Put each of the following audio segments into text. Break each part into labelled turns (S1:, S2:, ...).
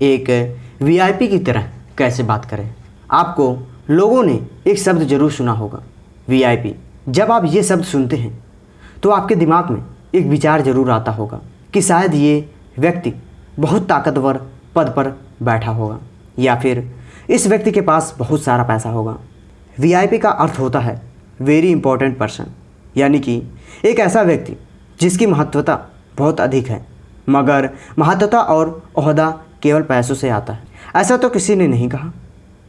S1: एक वीआईपी की तरह कैसे बात करें? आपको लोगों ने एक शब्द ज़रूर सुना होगा वीआईपी जब आप ये शब्द सुनते हैं तो आपके दिमाग में एक विचार ज़रूर आता होगा कि शायद ये व्यक्ति बहुत ताकतवर पद पर बैठा होगा, या फिर इस व्यक्ति के पास बहुत सारा पैसा होगा। वीआईपी का अर्थ होता है वेरी इंपॉर्टेंट पर्सन यानी कि एक ऐसा व्यक्ति जिसकी महत्वता बहुत अधिक है, मगर महत्वता और अहदा केवल पैसों से आता है। ऐसा तो किसी ने नहीं कहा।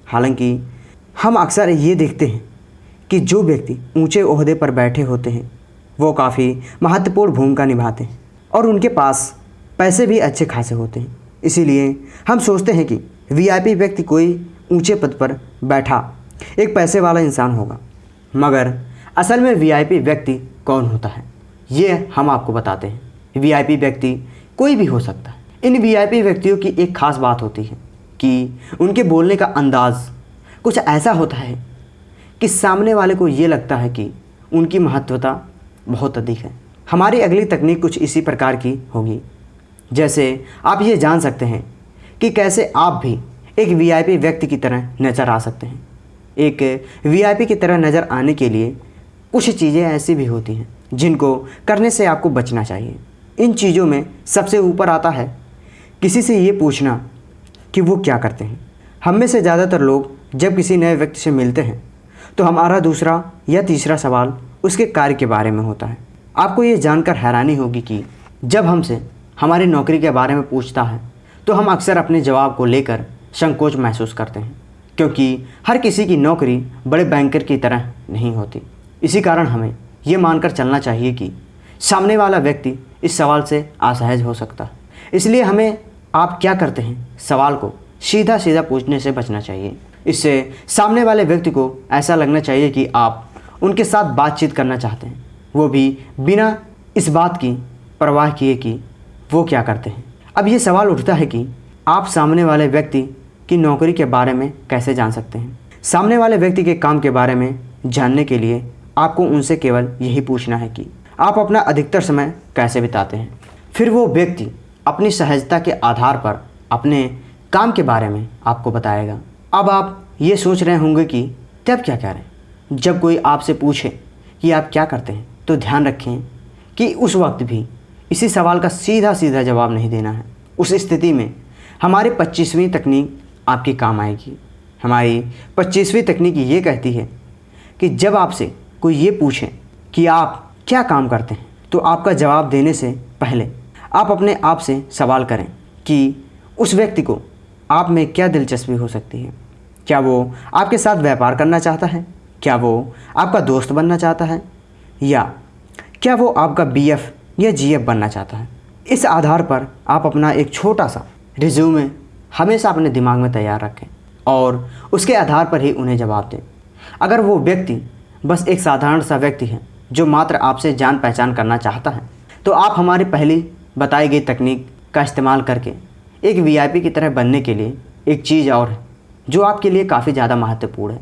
S1: हालाँकि, हम अक्सर ये देखते हैं कि जो व्यक्ति ऊँचे ओहदे पर बैठे होते हैं, वो काफ़ी महत्वपूर्ण भूमिका निभाते हैं और उनके पास पैसे भी अच्छे खासे होते हैं। इसीलिए हम सोचते हैं कि वीआईपी व्यक्ति कोई ऊँचे पद पर बैठा एक पैसे वाला इंसान होगा। मगर असल में वीआईपी व्यक्ति कौन होता है, ये हम आपको बताते हैं। वीआईपी व्यक्ति कोई भी हो सकता है। इन वीआईपी व्यक्तियों की एक खास बात होती है कि उनके बोलने का अंदाज़ कुछ ऐसा होता है कि सामने वाले को ये लगता है कि उनकी महत्वता बहुत अधिक है। हमारी अगली तकनीक कुछ इसी प्रकार की होगी। जैसे आप ये जान सकते हैं कि कैसे आप भी एक वीआईपी व्यक्ति की तरह नज़र आ सकते हैं। एक वीआईपी की तरह नज़र आने के लिए कुछ चीज़ें ऐसी भी होती हैं जिनको करने से आपको बचना चाहिए। इन चीज़ों में सबसे ऊपर आता है किसी से ये पूछना कि वो क्या करते हैं। हम में से ज़्यादातर लोग जब किसी नए व्यक्ति से मिलते हैं तो हमारा दूसरा या तीसरा सवाल उसके कार्य के बारे में होता है। आपको ये जानकर हैरानी होगी कि जब हमसे हमारी नौकरी के बारे में पूछता है तो हम अक्सर अपने जवाब को लेकर संकोच महसूस करते हैं, क्योंकि हर किसी की नौकरी बड़े बैंकर की तरह नहीं होती। इसी कारण हमें ये मानकर चलना चाहिए कि सामने वाला व्यक्ति इस सवाल से असहज हो सकता है। इसलिए हमें आप क्या करते हैं? सवाल को सीधा सीधा पूछने से बचना चाहिए। इससे सामने वाले व्यक्ति को ऐसा लगना चाहिए कि आप उनके साथ बातचीत करना चाहते हैं। वो भी बिना इस बात की परवाह किए कि वो क्या करते हैं। अब ये सवाल उठता है कि आप सामने वाले व्यक्ति की नौकरी के बारे में कैसे जान सकते हैं? सामने वाले व्यक्ति के काम के बारे में जानने के लिए आपको उनसे केवल यही पूछना है कि आप अपना अधिकतर समय कैसे बिताते हैं? फिर वो व्यक्ति अपनी सहजता के आधार पर अपने काम के बारे में आपको बताएगा। अब आप ये सोच रहे होंगे कि तब क्या करें? जब कोई आपसे पूछे कि आप क्या करते हैं तो ध्यान रखें कि उस वक्त भी इसी सवाल का सीधा सीधा जवाब नहीं देना है। उस स्थिति में हमारी पच्चीसवीं तकनीक आपकी काम आएगी। हमारी पच्चीसवीं तकनीक ये कहती है कि जब आपसे कोई ये पूछे कि आप क्या काम करते हैं तो आपका जवाब देने से पहले आप अपने आप से सवाल करें कि उस व्यक्ति को आप में क्या दिलचस्पी हो सकती है? क्या वो आपके साथ व्यापार करना चाहता है? क्या वो आपका दोस्त बनना चाहता है? या क्या वो आपका बीएफ या जीएफ बनना चाहता है? इस आधार पर आप अपना एक छोटा सा रिज्यूमे हमेशा अपने दिमाग में तैयार रखें और उसके आधार पर ही उन्हें जवाब दें। अगर वो व्यक्ति बस एक साधारण सा व्यक्ति है जो मात्र आपसे जान पहचान करना चाहता है तो आप हमारी पहली बताई गई तकनीक का इस्तेमाल करके एक वीआईपी की तरह बनने के लिए एक चीज़ और है, जो आपके लिए काफ़ी ज़्यादा महत्वपूर्ण है।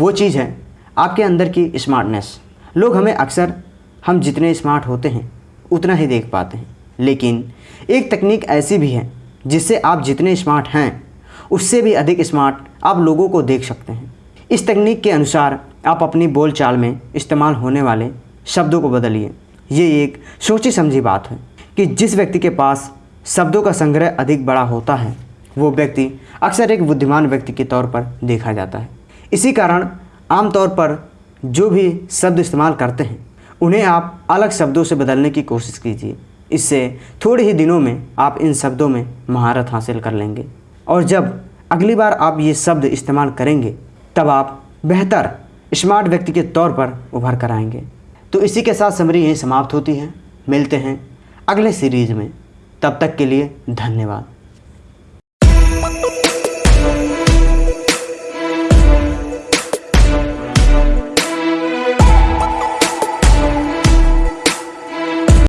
S1: वो चीज़ है आपके अंदर की स्मार्टनेस। लोग हमें अक्सर हम जितने स्मार्ट होते हैं, उतना ही देख पाते हैं। लेकिन एक तकनीक ऐसी भी है, जिससे आप जितने स्मार्ट हैं, उससे भी अधिक स्मार्ट आप लोगों को देख सकते हैं। इस तकनीक के अनुसार आप अपनी बोल चाल में इस्तेमाल होने वाले शब्दों को बदलिए। ये एक सोची समझी बात है। कि जिस व्यक्ति के पास शब्दों का संग्रह अधिक बड़ा होता है, वो व्यक्ति अक्सर एक बुद्धिमान व्यक्ति के तौर पर देखा जाता है। इसी कारण आमतौर पर जो भी शब्द इस्तेमाल करते हैं, उन्हें आप अलग शब्दों से बदलने की कोशिश कीजिए। इससे थोड़े ही दिनों में आप इन शब्दों में महारत हासिल कर लेंगे। और जब अगली बार आप ये शब्द इस्तेमाल करेंगे, तब आप बेहतर, स्मार्ट व्यक्ति के तौर पर उभर कर आएँगे। तो इसी के साथ समरी यहीं समाप्त होती है। मिलते हैं अगले सीरीज़ में तब तक के लिए धन्यवाद।